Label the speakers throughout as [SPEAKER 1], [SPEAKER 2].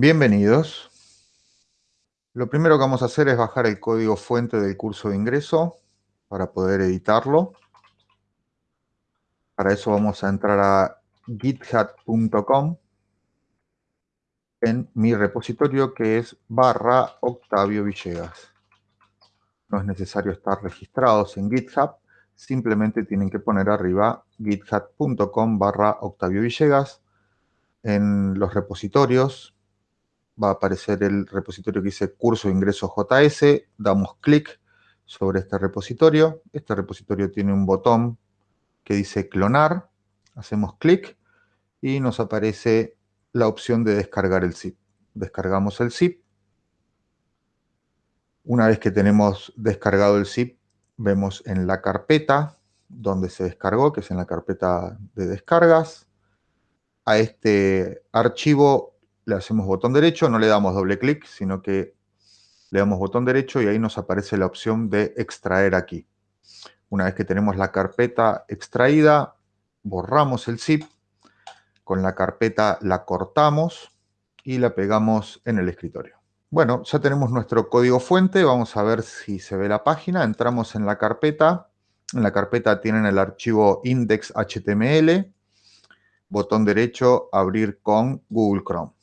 [SPEAKER 1] Bienvenidos. Lo primero que vamos a hacer es bajar el código fuente del curso de ingreso para poder editarlo. Para eso vamos a entrar a github.com en mi repositorio que es barra Octavio Villegas. No es necesario estar registrados en GitHub, simplemente tienen que poner arriba github.com barra Octavio Villegas. En los repositorios va a aparecer el repositorio que dice curso ingreso JS, damos clic sobre este repositorio. Este repositorio tiene un botón que dice clonar, hacemos clic y nos aparece la opción de descargar el zip. Descargamos el zip. Una vez que tenemos descargado el zip, vemos en la carpeta donde se descargó, que es en la carpeta de descargas. A este archivo le hacemos botón derecho, no le damos doble clic, sino que le damos botón derecho y ahí nos aparece la opción de extraer aquí. Una vez que tenemos la carpeta extraída, borramos el zip, con la carpeta la cortamos y la pegamos en el escritorio. Bueno, ya tenemos nuestro código fuente, vamos a ver si se ve la página. Entramos en la carpeta, en la carpeta tienen el archivo index.html, botón derecho, abrir con Google Chrome.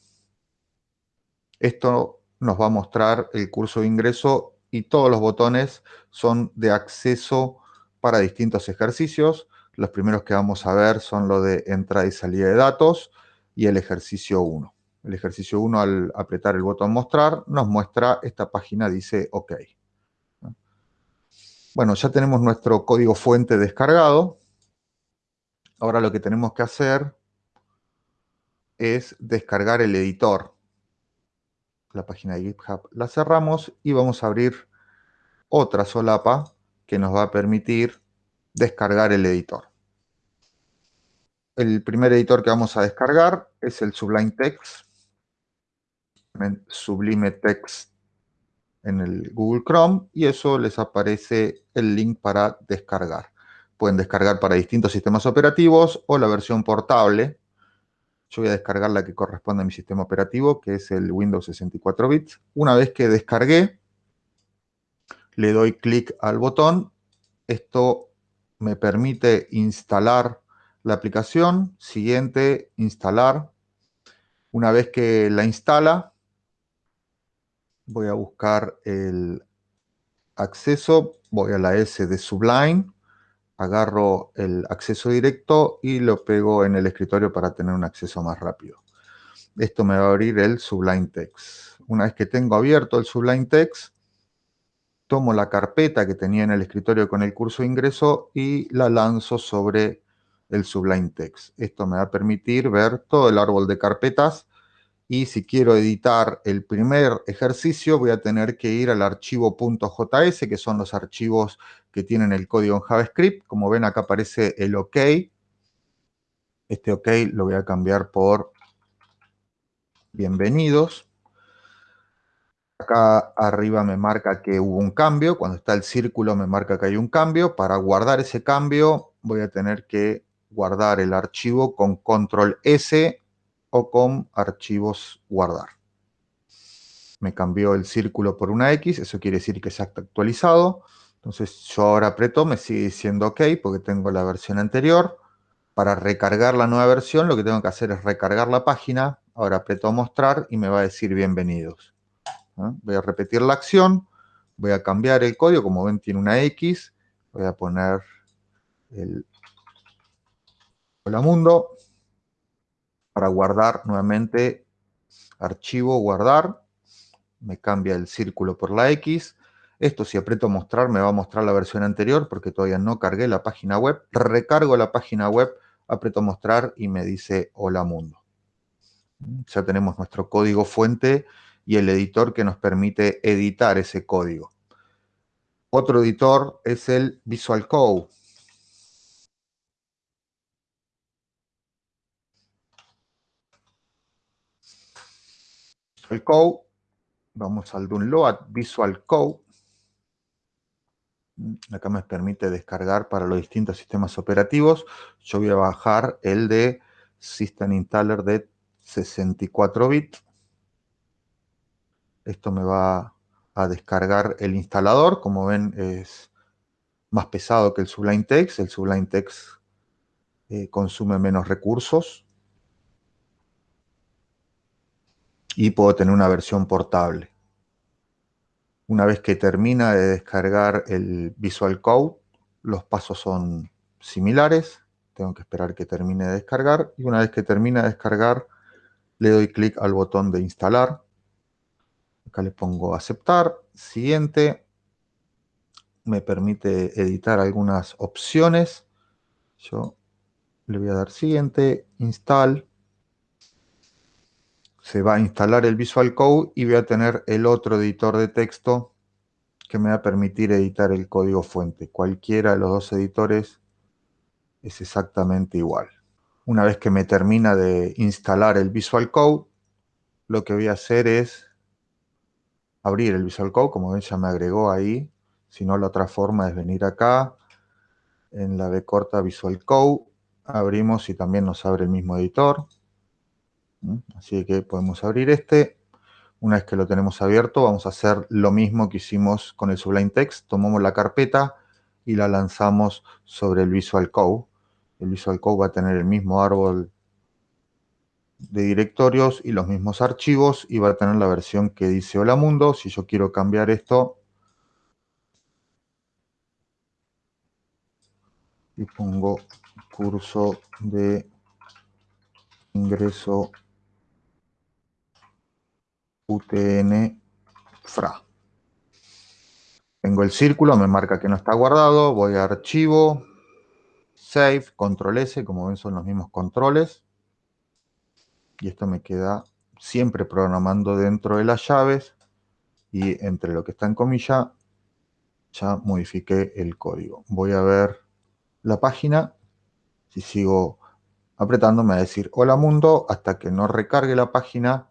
[SPEAKER 1] Esto nos va a mostrar el curso de ingreso y todos los botones son de acceso para distintos ejercicios. Los primeros que vamos a ver son lo de entrada y salida de datos y el ejercicio 1. El ejercicio 1, al apretar el botón mostrar, nos muestra, esta página dice OK. Bueno, ya tenemos nuestro código fuente descargado. Ahora lo que tenemos que hacer es descargar el editor. La página de GitHub la cerramos y vamos a abrir otra solapa que nos va a permitir descargar el editor. El primer editor que vamos a descargar es el Sublime Text. Sublime Text en el Google Chrome y eso les aparece el link para descargar. Pueden descargar para distintos sistemas operativos o la versión portable. Yo voy a descargar la que corresponde a mi sistema operativo, que es el Windows 64 bits. Una vez que descargué, le doy clic al botón. Esto me permite instalar la aplicación. Siguiente, instalar. Una vez que la instala, voy a buscar el acceso, voy a la S de Sublime, agarro el acceso directo y lo pego en el escritorio para tener un acceso más rápido. Esto me va a abrir el Sublime Text. Una vez que tengo abierto el Sublime Text, tomo la carpeta que tenía en el escritorio con el curso de ingreso y la lanzo sobre el Sublime Text. Esto me va a permitir ver todo el árbol de carpetas y si quiero editar el primer ejercicio voy a tener que ir al archivo .js, que son los archivos que tienen el código en JavaScript. Como ven acá aparece el OK. Este OK lo voy a cambiar por bienvenidos. Acá arriba me marca que hubo un cambio. Cuando está el círculo me marca que hay un cambio. Para guardar ese cambio voy a tener que guardar el archivo con control S o con archivos guardar. Me cambió el círculo por una X, eso quiere decir que se ha actualizado. Entonces yo ahora aprieto, me sigue diciendo OK porque tengo la versión anterior. Para recargar la nueva versión lo que tengo que hacer es recargar la página. Ahora aprieto mostrar y me va a decir bienvenidos. Voy a repetir la acción, voy a cambiar el código, como ven tiene una X. Voy a poner el hola mundo para guardar nuevamente archivo, guardar, me cambia el círculo por la X. Esto si aprieto mostrar me va a mostrar la versión anterior porque todavía no cargué la página web. Recargo la página web, aprieto mostrar y me dice hola mundo. Ya tenemos nuestro código fuente y el editor que nos permite editar ese código. Otro editor es el Visual Code. Visual Code, vamos al download Visual Code. Acá me permite descargar para los distintos sistemas operativos. Yo voy a bajar el de System Installer de 64 bits. Esto me va a descargar el instalador. Como ven, es más pesado que el Sublime Text. El Sublime Text eh, consume menos recursos. Y puedo tener una versión portable. Una vez que termina de descargar el Visual Code, los pasos son similares. Tengo que esperar que termine de descargar. Y una vez que termina de descargar, le doy clic al botón de instalar. Acá le pongo aceptar. Siguiente. Me permite editar algunas opciones. Yo le voy a dar siguiente, install. Se va a instalar el Visual Code y voy a tener el otro editor de texto que me va a permitir editar el código fuente. Cualquiera de los dos editores es exactamente igual. Una vez que me termina de instalar el Visual Code, lo que voy a hacer es abrir el Visual Code. Como ven, ya me agregó ahí. Si no, la otra forma es venir acá, en la B corta Visual Code. Abrimos y también nos abre el mismo editor. Así que podemos abrir este. Una vez que lo tenemos abierto, vamos a hacer lo mismo que hicimos con el Sublime Text. Tomamos la carpeta y la lanzamos sobre el Visual Code el Visual Code va a tener el mismo árbol de directorios y los mismos archivos y va a tener la versión que dice Hola Mundo. Si yo quiero cambiar esto y pongo curso de ingreso UTN FRA. Tengo el círculo, me marca que no está guardado, voy a archivo, Save, Control S, como ven son los mismos controles. Y esto me queda siempre programando dentro de las llaves y entre lo que está en comilla ya modifiqué el código. Voy a ver la página. Si sigo apretando me va a decir hola mundo hasta que no recargue la página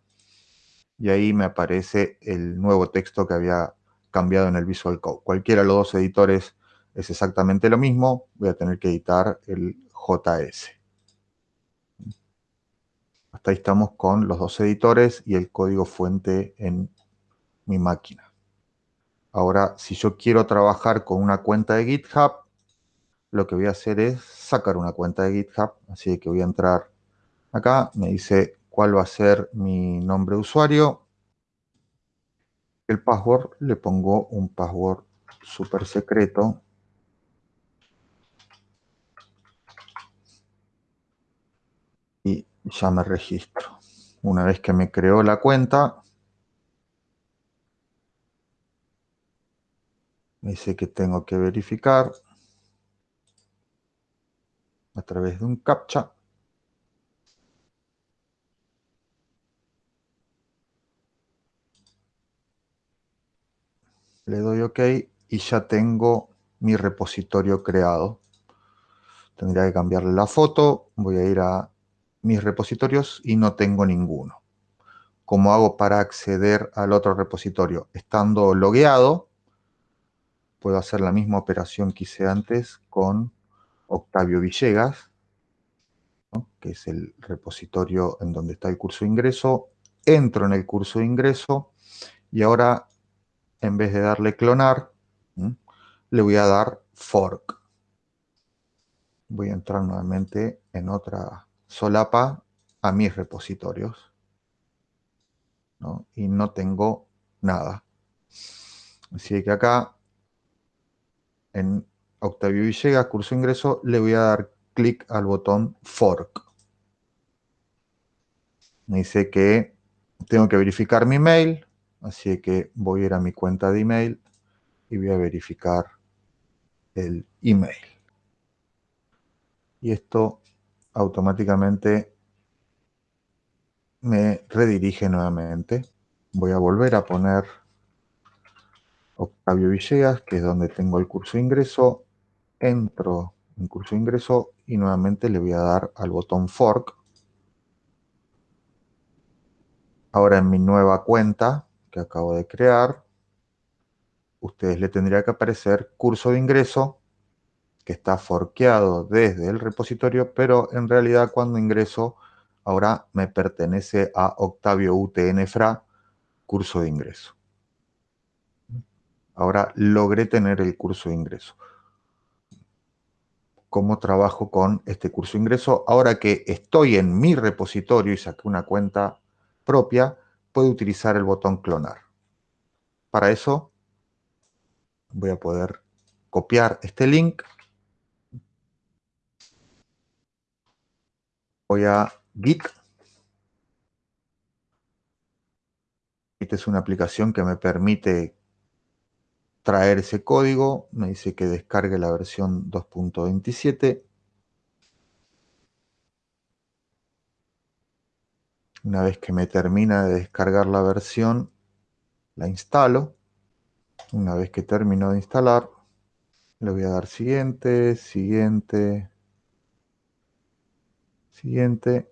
[SPEAKER 1] y ahí me aparece el nuevo texto que había cambiado en el Visual Code. Cualquiera de los dos editores es exactamente lo mismo. Voy a tener que editar el JS. Hasta ahí estamos con los dos editores y el código fuente en mi máquina. Ahora, si yo quiero trabajar con una cuenta de GitHub, lo que voy a hacer es sacar una cuenta de GitHub. Así que voy a entrar acá. Me dice cuál va a ser mi nombre de usuario. El password, le pongo un password súper secreto y ya me registro. Una vez que me creó la cuenta, me dice que tengo que verificar a través de un CAPTCHA. Le doy OK y ya tengo mi repositorio creado. Tendría que cambiarle la foto. Voy a ir a mis repositorios y no tengo ninguno. ¿Cómo hago para acceder al otro repositorio? Estando logueado, puedo hacer la misma operación que hice antes con Octavio Villegas, que es el repositorio en donde está el curso de ingreso. Entro en el curso de ingreso y ahora, en vez de darle clonar, le voy a dar fork. Voy a entrar nuevamente en otra solapa a mis repositorios. Y no tengo nada. Así que acá, en Octavio Villegas, curso ingreso, le voy a dar clic al botón Fork. Me dice que tengo que verificar mi email, así que voy a ir a mi cuenta de email y voy a verificar el email. Y esto automáticamente me redirige nuevamente. Voy a volver a poner Octavio Villegas, que es donde tengo el curso de ingreso. Entro en curso de ingreso y nuevamente le voy a dar al botón Fork. Ahora en mi nueva cuenta que acabo de crear, ustedes le tendría que aparecer curso de ingreso que está forqueado desde el repositorio, pero en realidad cuando ingreso ahora me pertenece a Octavio UTN-FRA curso de ingreso. Ahora logré tener el curso de ingreso. ¿Cómo trabajo con este curso de ingreso? Ahora que estoy en mi repositorio y saqué una cuenta propia, puedo utilizar el botón clonar. Para eso voy a poder copiar este link. Voy a Git. Esta es una aplicación que me permite traer ese código, me dice que descargue la versión 2.27. Una vez que me termina de descargar la versión, la instalo. Una vez que termino de instalar, le voy a dar siguiente, siguiente, siguiente.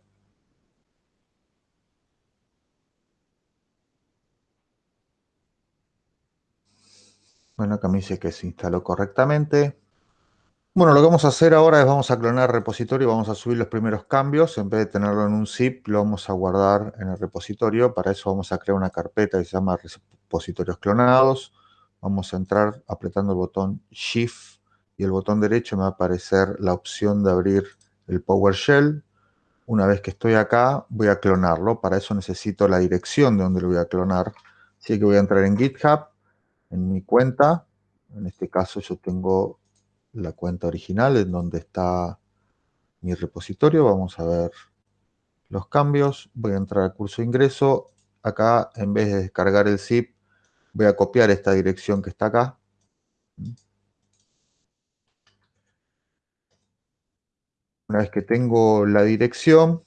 [SPEAKER 1] Bueno, acá me dice que se instaló correctamente. Bueno, lo que vamos a hacer ahora es vamos a clonar el repositorio vamos a subir los primeros cambios. En vez de tenerlo en un zip, lo vamos a guardar en el repositorio. Para eso vamos a crear una carpeta que se llama repositorios clonados. Vamos a entrar apretando el botón Shift y el botón derecho me va a aparecer la opción de abrir el PowerShell. Una vez que estoy acá, voy a clonarlo. Para eso necesito la dirección de donde lo voy a clonar. Así que voy a entrar en GitHub en mi cuenta. En este caso yo tengo la cuenta original en donde está mi repositorio. Vamos a ver los cambios. Voy a entrar al curso de ingreso. Acá, en vez de descargar el zip, voy a copiar esta dirección que está acá. Una vez que tengo la dirección,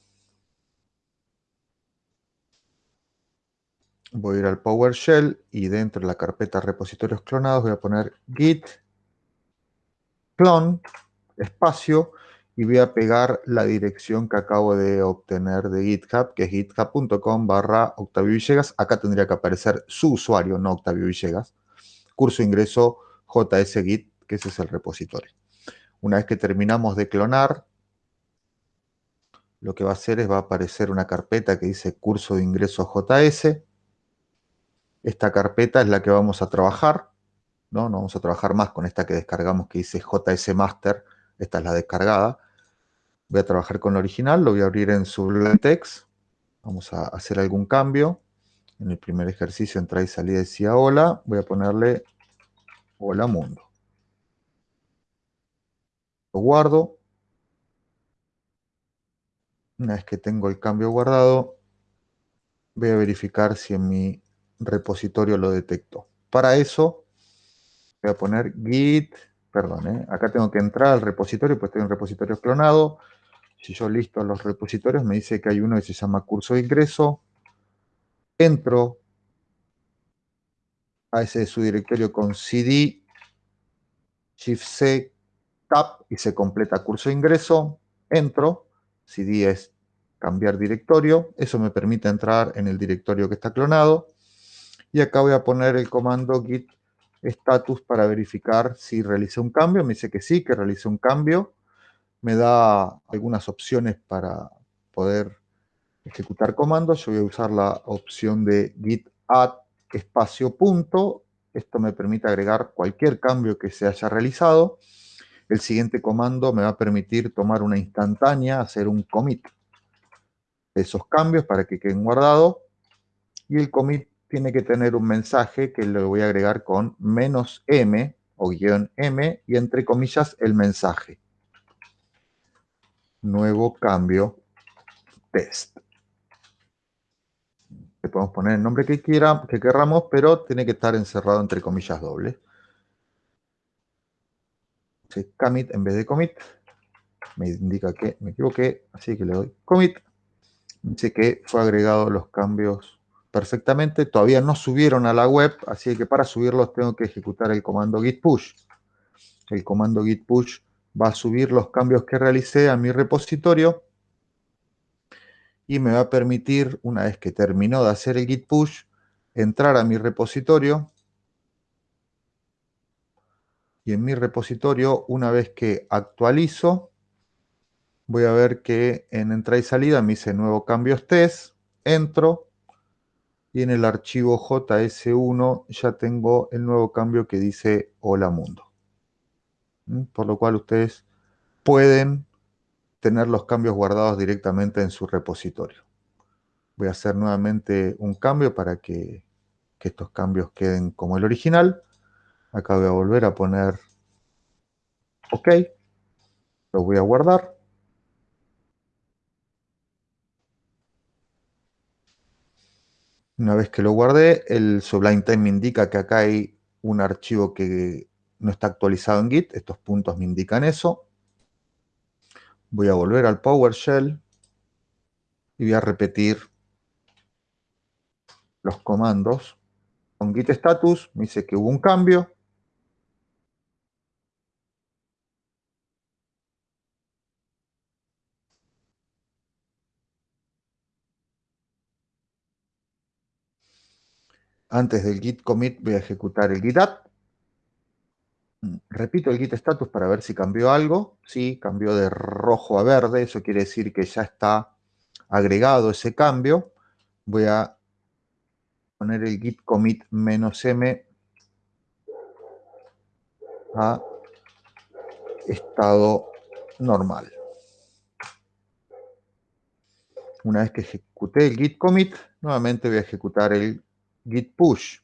[SPEAKER 1] voy a ir al PowerShell y dentro de la carpeta repositorios clonados voy a poner git clone espacio y voy a pegar la dirección que acabo de obtener de GitHub, que es github.com barra Octavio Villegas. Acá tendría que aparecer su usuario, no Octavio Villegas. Curso ingreso JSGit, que ese es el repositorio. Una vez que terminamos de clonar, lo que va a hacer es va a aparecer una carpeta que dice curso de ingreso JS. Esta carpeta es la que vamos a trabajar, ¿no? Vamos a trabajar más con esta que descargamos que dice JS Master, esta es la descargada. Voy a trabajar con la original, lo voy a abrir en Sublime Text. Vamos a hacer algún cambio. En el primer ejercicio, entrada y salida decía hola. Voy a ponerle hola mundo. Lo guardo. Una vez que tengo el cambio guardado, voy a verificar si en mi repositorio lo detecto. Para eso voy a poner git, perdón, ¿eh? acá tengo que entrar al repositorio, pues estoy en repositorio clonado. Si yo listo los repositorios, me dice que hay uno que se llama curso de ingreso. Entro a ese su directorio con cd, shift c, tab y se completa curso de ingreso. Entro, cd es cambiar directorio. Eso me permite entrar en el directorio que está clonado. Y acá voy a poner el comando git status para verificar si realicé un cambio. Me dice que sí, que realicé un cambio. Me da algunas opciones para poder ejecutar comandos. Yo voy a usar la opción de git add espacio punto. Esto me permite agregar cualquier cambio que se haya realizado. El siguiente comando me va a permitir tomar una instantánea, hacer un commit de esos cambios para que queden guardados. Y el commit tiene que tener un mensaje que le voy a agregar con menos m o guion m y entre comillas el mensaje. Nuevo cambio test. Le podemos poner el nombre que, quiera, que querramos, pero tiene que estar encerrado entre comillas dobles. commit en vez de commit. Me indica que me equivoqué, así que le doy commit. Dice que fue agregado los cambios perfectamente. Todavía no subieron a la web, así que para subirlos tengo que ejecutar el comando git push. El comando git push va a subir los cambios que realicé a mi repositorio y me va a permitir, una vez que terminó de hacer el git push, entrar a mi repositorio y en mi repositorio, una vez que actualizo, voy a ver que en entrada y salida me dice nuevo cambios test, entro, y en el archivo JS1 ya tengo el nuevo cambio que dice Hola Mundo. ¿Mm? Por lo cual ustedes pueden tener los cambios guardados directamente en su repositorio. Voy a hacer nuevamente un cambio para que, que estos cambios queden como el original. Acá voy a volver a poner OK. Lo voy a guardar. Una vez que lo guardé, el Sublime Time me indica que acá hay un archivo que no está actualizado en Git. Estos puntos me indican eso. Voy a volver al PowerShell y voy a repetir los comandos. Con git status me dice que hubo un cambio. Antes del git commit voy a ejecutar el git add. Repito el git status para ver si cambió algo. Sí, cambió de rojo a verde. Eso quiere decir que ya está agregado ese cambio. Voy a poner el git commit "-m a estado normal. Una vez que ejecuté el git commit, nuevamente voy a ejecutar el git push.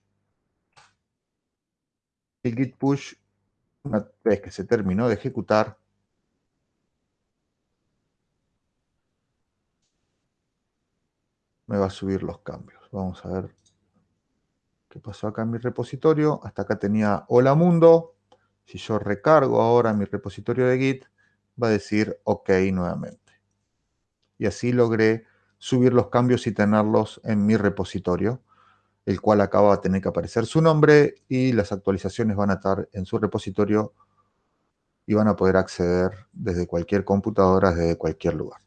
[SPEAKER 1] El git push, una vez que se terminó de ejecutar, me va a subir los cambios. Vamos a ver ¿Qué pasó acá en mi repositorio? Hasta acá tenía hola mundo. Si yo recargo ahora mi repositorio de Git, va a decir OK nuevamente. Y así logré subir los cambios y tenerlos en mi repositorio, el cual acaba de tener que aparecer su nombre y las actualizaciones van a estar en su repositorio y van a poder acceder desde cualquier computadora, desde cualquier lugar.